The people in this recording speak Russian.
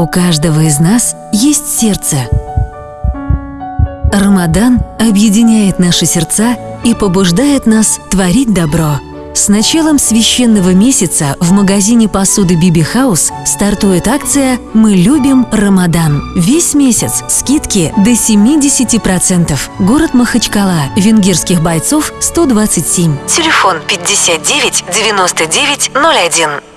У каждого из нас есть сердце. Рамадан объединяет наши сердца и побуждает нас творить добро. С началом священного месяца в магазине посуды Биби Хаус стартует акция «Мы любим Рамадан». Весь месяц скидки до 70%. Город Махачкала. Венгерских бойцов 127. Телефон 59 99 01.